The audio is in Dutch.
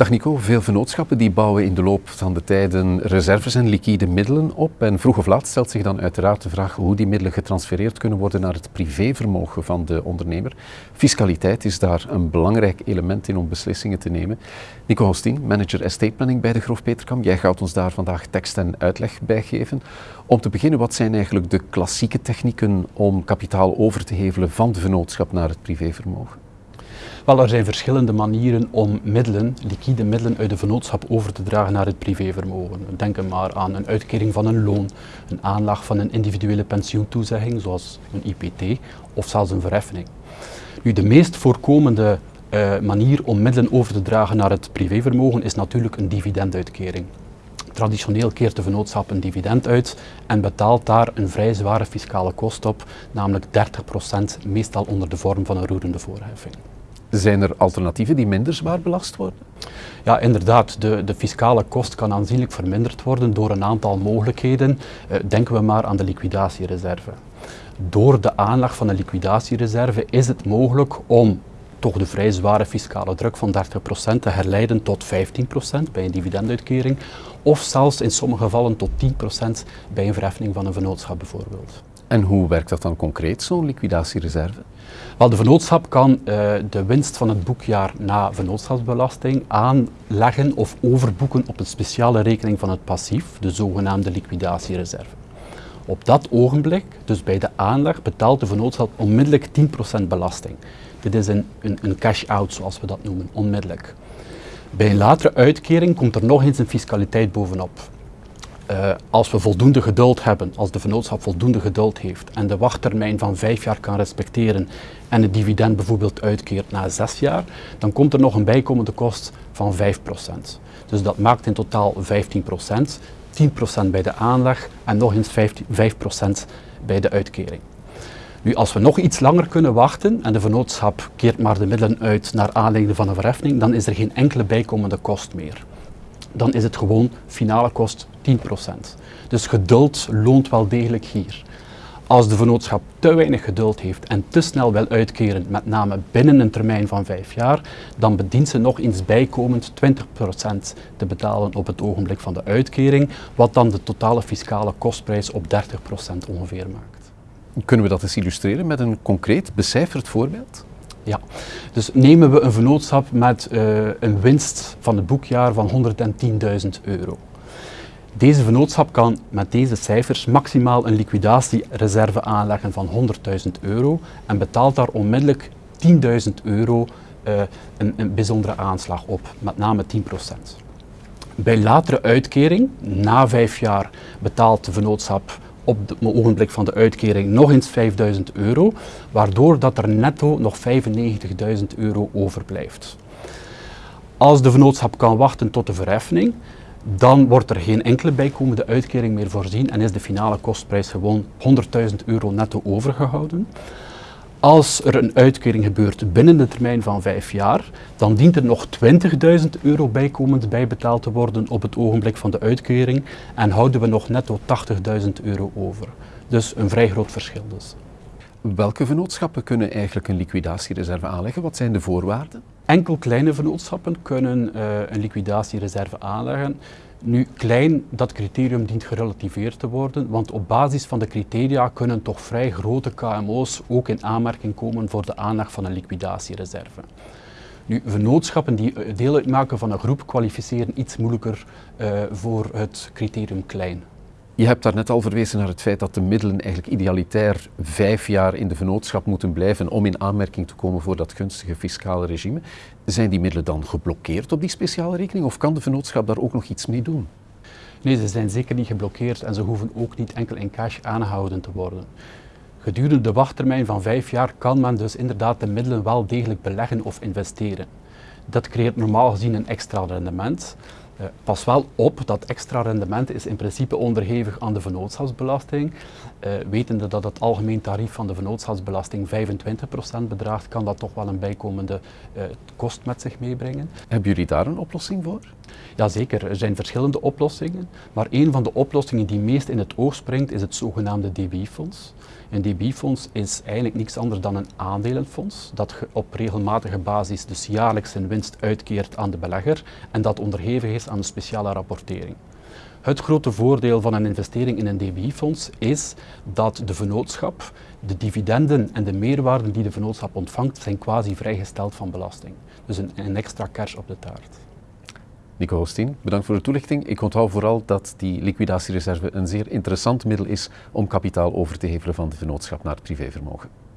Dag Nico, veel vennootschappen die bouwen in de loop van de tijden reserves en liquide middelen op. En vroeg of laat stelt zich dan uiteraard de vraag hoe die middelen getransfereerd kunnen worden naar het privévermogen van de ondernemer. Fiscaliteit is daar een belangrijk element in om beslissingen te nemen. Nico Hostien, manager estate planning bij de Groof Peterkam. Jij gaat ons daar vandaag tekst en uitleg bij geven. Om te beginnen, wat zijn eigenlijk de klassieke technieken om kapitaal over te hevelen van de vennootschap naar het privévermogen? Er zijn verschillende manieren om middelen, liquide middelen uit de vennootschap over te dragen naar het privévermogen. Denk maar aan een uitkering van een loon, een aanlag van een individuele pensioentoezegging, zoals een IPT, of zelfs een verheffing. Nu, de meest voorkomende uh, manier om middelen over te dragen naar het privévermogen is natuurlijk een dividenduitkering. Traditioneel keert de vennootschap een dividend uit en betaalt daar een vrij zware fiscale kost op, namelijk 30%, meestal onder de vorm van een roerende voorheffing. Zijn er alternatieven die minder zwaar belast worden? Ja, inderdaad. De, de fiscale kost kan aanzienlijk verminderd worden door een aantal mogelijkheden. Uh, denken we maar aan de liquidatiereserve. Door de aanleg van een liquidatiereserve is het mogelijk om toch de vrij zware fiscale druk van 30% te herleiden tot 15% bij een dividenduitkering of zelfs in sommige gevallen tot 10% bij een verheffing van een vennootschap bijvoorbeeld. En hoe werkt dat dan concreet, zo'n liquidatiereserve? Wel, de vennootschap kan uh, de winst van het boekjaar na vennootschapsbelasting aanleggen of overboeken op een speciale rekening van het passief, de zogenaamde liquidatiereserve. Op dat ogenblik, dus bij de aanleg, betaalt de vennootschap onmiddellijk 10% belasting. Dit is een, een, een cash-out, zoals we dat noemen, onmiddellijk. Bij een latere uitkering komt er nog eens een fiscaliteit bovenop. Uh, als we voldoende geduld hebben, als de vennootschap voldoende geduld heeft en de wachttermijn van vijf jaar kan respecteren en het dividend bijvoorbeeld uitkeert na zes jaar, dan komt er nog een bijkomende kost van 5%. Dus dat maakt in totaal 15%, 10% bij de aanleg en nog eens 5% bij de uitkering. Nu, als we nog iets langer kunnen wachten en de vennootschap keert maar de middelen uit naar aanleiding van een verheffing, dan is er geen enkele bijkomende kost meer. Dan is het gewoon finale kost 10%. Dus geduld loont wel degelijk hier. Als de vennootschap te weinig geduld heeft en te snel wil uitkeren, met name binnen een termijn van vijf jaar, dan bedient ze nog eens bijkomend 20% te betalen op het ogenblik van de uitkering, wat dan de totale fiscale kostprijs op 30% ongeveer maakt. Kunnen we dat eens illustreren met een concreet becijferd voorbeeld? Ja, dus nemen we een vennootschap met uh, een winst van het boekjaar van 110.000 euro. Deze vennootschap kan met deze cijfers maximaal een liquidatiereserve aanleggen van 100.000 euro en betaalt daar onmiddellijk 10.000 euro uh, een, een, bijzondere aanslag op, met name 10%. Bij latere uitkering, na vijf jaar, betaalt de vennootschap op het ogenblik van de uitkering nog eens 5000 euro, waardoor dat er netto nog 95.000 euro overblijft. Als de vennootschap kan wachten tot de verheffing, dan wordt er geen enkele bijkomende uitkering meer voorzien en is de finale kostprijs gewoon 100.000 euro netto overgehouden. Als er een uitkering gebeurt binnen de termijn van vijf jaar, dan dient er nog 20.000 euro bijkomend bijbetaald te worden op het ogenblik van de uitkering en houden we nog netto 80.000 euro over. Dus een vrij groot verschil dus. Welke vennootschappen kunnen eigenlijk een liquidatiereserve aanleggen? Wat zijn de voorwaarden? Enkel kleine vennootschappen kunnen uh, een liquidatiereserve aanleggen. Nu, klein, dat criterium dient gerelativeerd te worden, want op basis van de criteria kunnen toch vrij grote KMO's ook in aanmerking komen voor de aanleg van een liquidatiereserve. Nu, vennootschappen die eh, deel uitmaken van een groep kwalificeren iets moeilijker uh, voor het criterium klein. Je hebt daar net al verwezen naar het feit dat de middelen eigenlijk idealitair vijf jaar in de vennootschap moeten blijven om in aanmerking te komen voor dat gunstige fiscale regime. Zijn die middelen dan geblokkeerd op die speciale rekening of kan de vennootschap daar ook nog iets mee doen? Nee, ze zijn zeker niet geblokkeerd en ze hoeven ook niet enkel in cash aangehouden te worden. Gedurende de wachttermijn van vijf jaar kan men dus inderdaad de middelen wel degelijk beleggen of investeren. Dat creëert normaal gezien een extra rendement, pas wel op, dat extra rendement is in principe onderhevig aan de vennootschapsbelasting. Uh, wetende dat het algemeen tarief van de vennootschapsbelasting 25% bedraagt, kan dat toch wel een bijkomende uh, kost met zich meebrengen. Hebben jullie daar een oplossing voor? Jazeker, er zijn verschillende oplossingen, maar een van de oplossingen die meest in het oog springt is het zogenaamde DB-fonds. Een DB-fonds is eigenlijk niets anders dan een aandelenfonds dat op regelmatige basis dus jaarlijks zijn winst uitkeert aan de belegger en dat onderhevig is aan een speciale rapportering. Het grote voordeel van een investering in een DBI-fonds is dat de vennootschap, de dividenden en de meerwaarden die de vennootschap ontvangt, zijn quasi vrijgesteld van belasting. Dus een, een extra cash op de taart. Nico Hostin, bedankt voor de toelichting. Ik onthoud vooral dat die liquidatiereserve een zeer interessant middel is om kapitaal over te hevelen van de vennootschap naar het privévermogen.